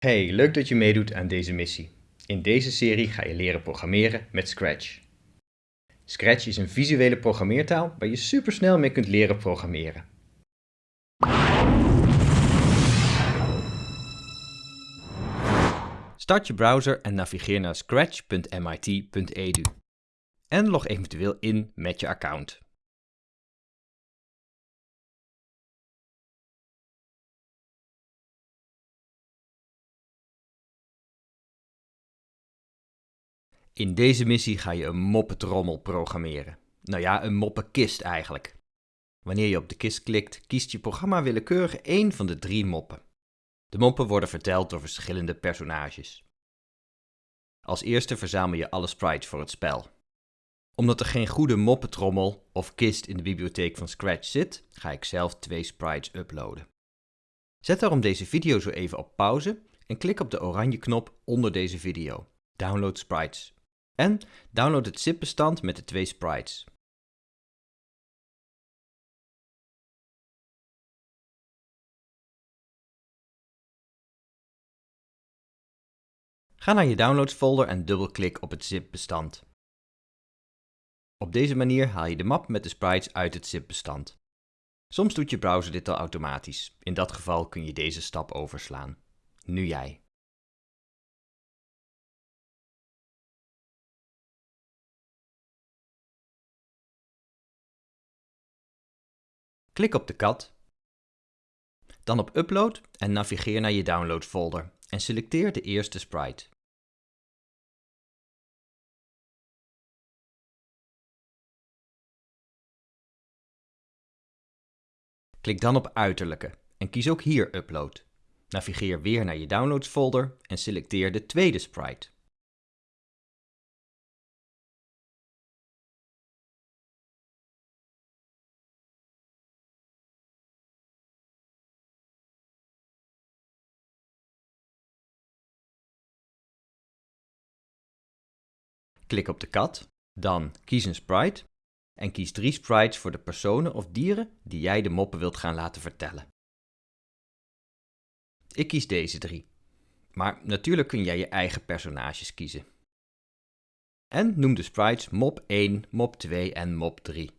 Hey, leuk dat je meedoet aan deze missie. In deze serie ga je leren programmeren met Scratch. Scratch is een visuele programmeertaal waar je supersnel mee kunt leren programmeren. Start je browser en navigeer naar scratch.mit.edu. En log eventueel in met je account. In deze missie ga je een moppetrommel programmeren. Nou ja, een moppenkist eigenlijk. Wanneer je op de kist klikt, kiest je programma willekeurig één van de drie moppen. De moppen worden verteld door verschillende personages. Als eerste verzamel je alle sprites voor het spel. Omdat er geen goede moppetrommel of kist in de bibliotheek van Scratch zit, ga ik zelf twee sprites uploaden. Zet daarom deze video zo even op pauze en klik op de oranje knop onder deze video. Download sprites. En download het zip-bestand met de twee sprites. Ga naar je downloads folder en dubbelklik op het zip-bestand. Op deze manier haal je de map met de sprites uit het zip-bestand. Soms doet je browser dit al automatisch. In dat geval kun je deze stap overslaan. Nu jij. Klik op de kat, dan op Upload en navigeer naar je Downloads folder en selecteer de eerste sprite. Klik dan op Uiterlijke en kies ook hier Upload. Navigeer weer naar je Downloads folder en selecteer de tweede sprite. Klik op de kat, dan kies een sprite en kies drie sprites voor de personen of dieren die jij de moppen wilt gaan laten vertellen. Ik kies deze drie, maar natuurlijk kun jij je eigen personages kiezen. En noem de sprites mop 1, mop 2 en mop 3.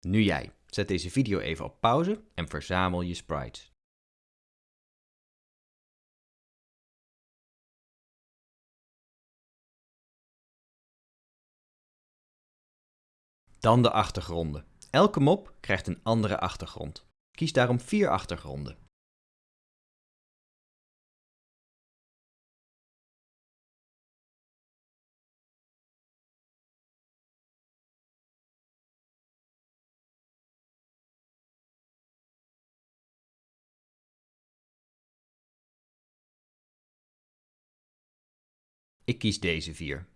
Nu jij. Zet deze video even op pauze en verzamel je sprites. Dan de achtergronden. Elke mop krijgt een andere achtergrond. Kies daarom vier achtergronden. Ik kies deze vier.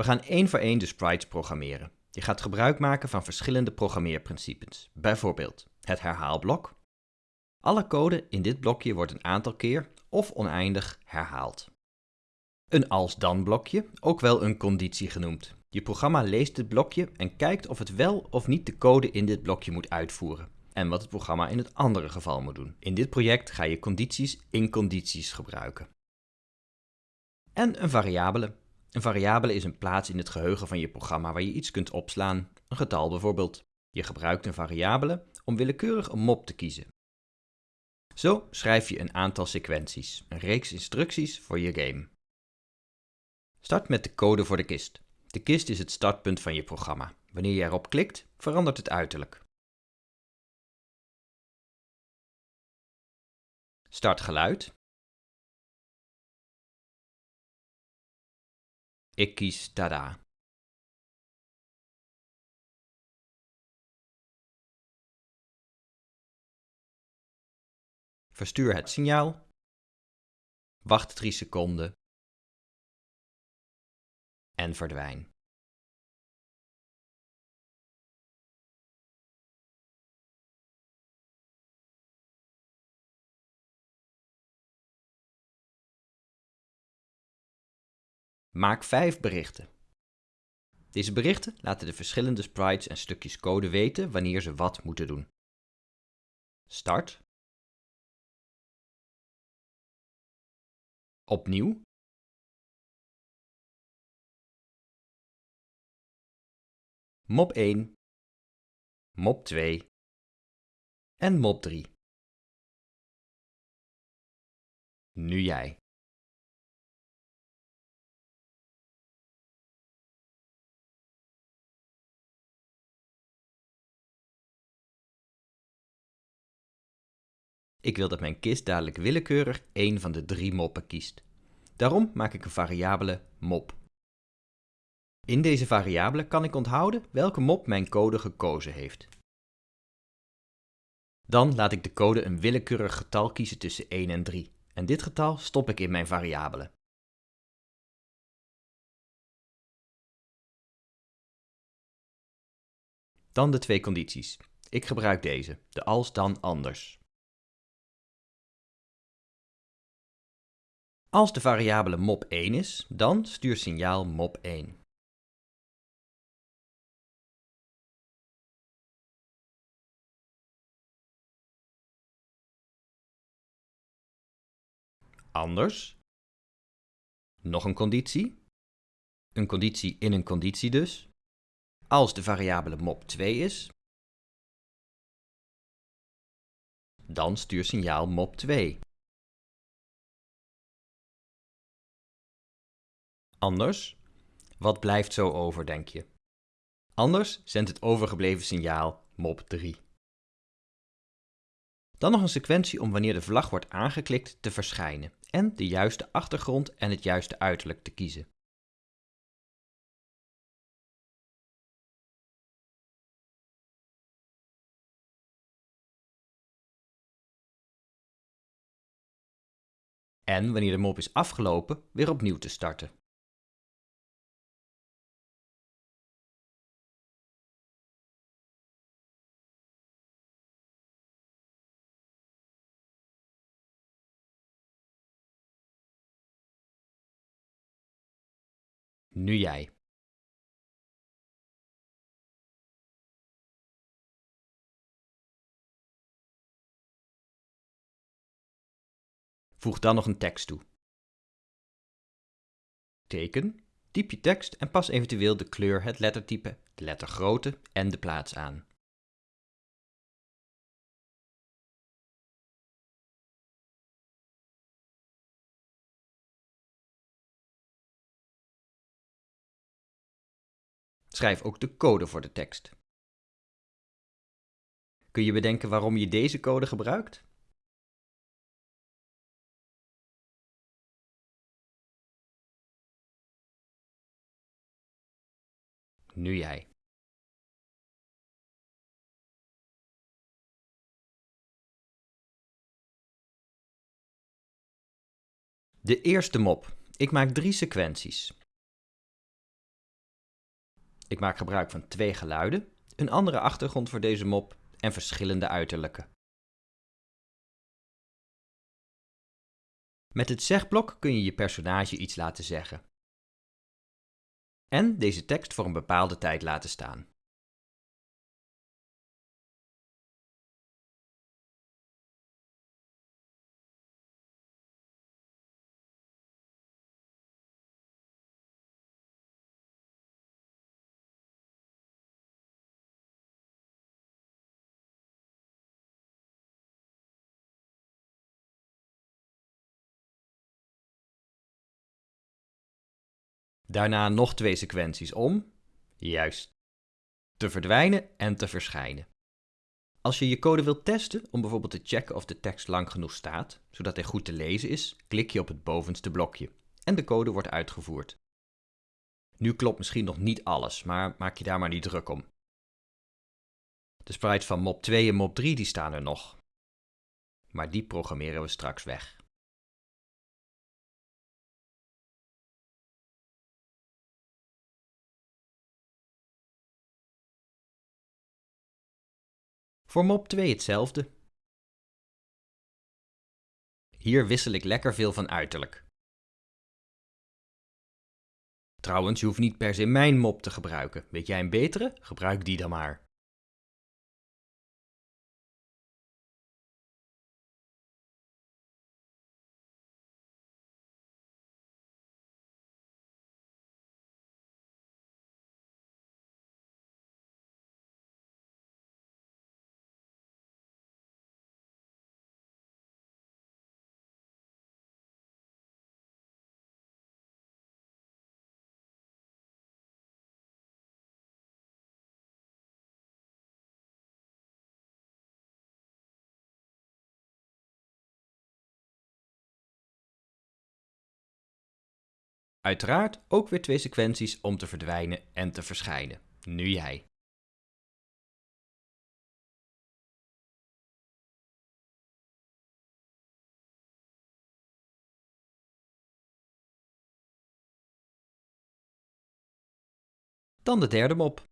We gaan één voor één de sprites programmeren. Je gaat gebruik maken van verschillende programmeerprincipes. Bijvoorbeeld het herhaalblok. Alle code in dit blokje wordt een aantal keer of oneindig herhaald. Een als-dan blokje, ook wel een conditie genoemd. Je programma leest dit blokje en kijkt of het wel of niet de code in dit blokje moet uitvoeren. En wat het programma in het andere geval moet doen. In dit project ga je condities in condities gebruiken. En een variabele. Een variabele is een plaats in het geheugen van je programma waar je iets kunt opslaan, een getal bijvoorbeeld. Je gebruikt een variabele om willekeurig een mop te kiezen. Zo schrijf je een aantal sequenties, een reeks instructies voor je game. Start met de code voor de kist. De kist is het startpunt van je programma. Wanneer je erop klikt, verandert het uiterlijk. Start geluid. Ik kies tada. Verstuur het signaal. Wacht 3 seconden. En verdwijn. Maak 5 berichten. Deze berichten laten de verschillende sprites en stukjes code weten wanneer ze wat moeten doen. Start. Opnieuw. Mop 1, mop 2 en mop 3. Nu jij. Ik wil dat mijn kist dadelijk willekeurig één van de drie moppen kiest. Daarom maak ik een variabele mop. In deze variabele kan ik onthouden welke mop mijn code gekozen heeft. Dan laat ik de code een willekeurig getal kiezen tussen 1 en 3 en dit getal stop ik in mijn variabele. Dan de twee condities. Ik gebruik deze, de als dan anders. Als de variabele mop1 is, dan stuur signaal mop1. Anders. Nog een conditie. Een conditie in een conditie dus. Als de variabele mop2 is, dan stuur signaal mop2. Anders? Wat blijft zo over, denk je? Anders zendt het overgebleven signaal mop 3. Dan nog een sequentie om wanneer de vlag wordt aangeklikt te verschijnen en de juiste achtergrond en het juiste uiterlijk te kiezen. En wanneer de mop is afgelopen, weer opnieuw te starten. Nu jij. Voeg dan nog een tekst toe. Teken, typ je tekst en pas eventueel de kleur, het lettertype, de lettergrootte en de plaats aan. Schrijf ook de code voor de tekst. Kun je bedenken waarom je deze code gebruikt? Nu jij. De eerste mop. Ik maak drie sequenties. Ik maak gebruik van twee geluiden, een andere achtergrond voor deze mop en verschillende uiterlijken. Met het zegblok kun je je personage iets laten zeggen. En deze tekst voor een bepaalde tijd laten staan. Daarna nog twee sequenties om, juist, te verdwijnen en te verschijnen. Als je je code wilt testen om bijvoorbeeld te checken of de tekst lang genoeg staat, zodat hij goed te lezen is, klik je op het bovenste blokje en de code wordt uitgevoerd. Nu klopt misschien nog niet alles, maar maak je daar maar niet druk om. De sprites van mop 2 en mop 3 die staan er nog. Maar die programmeren we straks weg. Voor mop 2 hetzelfde. Hier wissel ik lekker veel van uiterlijk. Trouwens, je hoeft niet per se mijn mop te gebruiken. Weet jij een betere? Gebruik die dan maar. Uiteraard ook weer twee sequenties om te verdwijnen en te verschijnen. Nu jij. Dan de derde mop.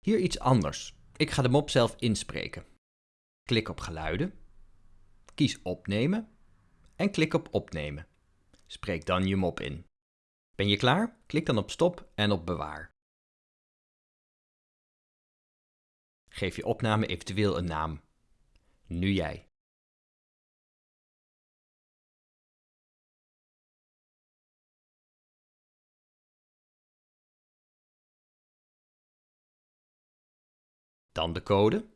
Hier iets anders. Ik ga de mop zelf inspreken. Klik op geluiden. Kies opnemen. En klik op opnemen. Spreek dan je mop in. Ben je klaar? Klik dan op stop en op bewaar. Geef je opname eventueel een naam. Nu jij. Dan de code.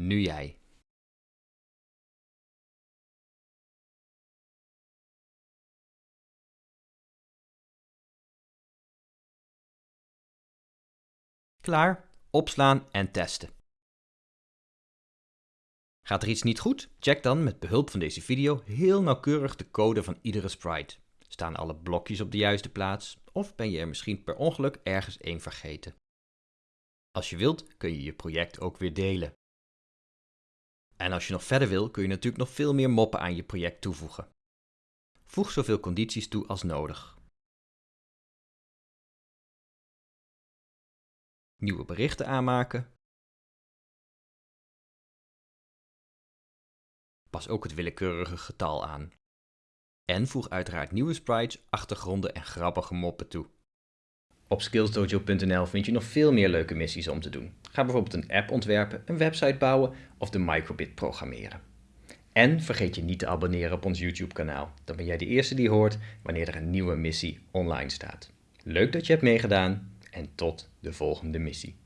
Nu jij. Klaar, opslaan en testen. Gaat er iets niet goed? Check dan met behulp van deze video heel nauwkeurig de code van iedere sprite. Staan alle blokjes op de juiste plaats of ben je er misschien per ongeluk ergens één vergeten? Als je wilt kun je je project ook weer delen. En als je nog verder wil, kun je natuurlijk nog veel meer moppen aan je project toevoegen. Voeg zoveel condities toe als nodig. Nieuwe berichten aanmaken. Pas ook het willekeurige getal aan. En voeg uiteraard nieuwe sprites, achtergronden en grappige moppen toe. Op skillsdojo.nl vind je nog veel meer leuke missies om te doen. Ga bijvoorbeeld een app ontwerpen, een website bouwen of de microbit programmeren. En vergeet je niet te abonneren op ons YouTube kanaal. Dan ben jij de eerste die hoort wanneer er een nieuwe missie online staat. Leuk dat je hebt meegedaan en tot de volgende missie.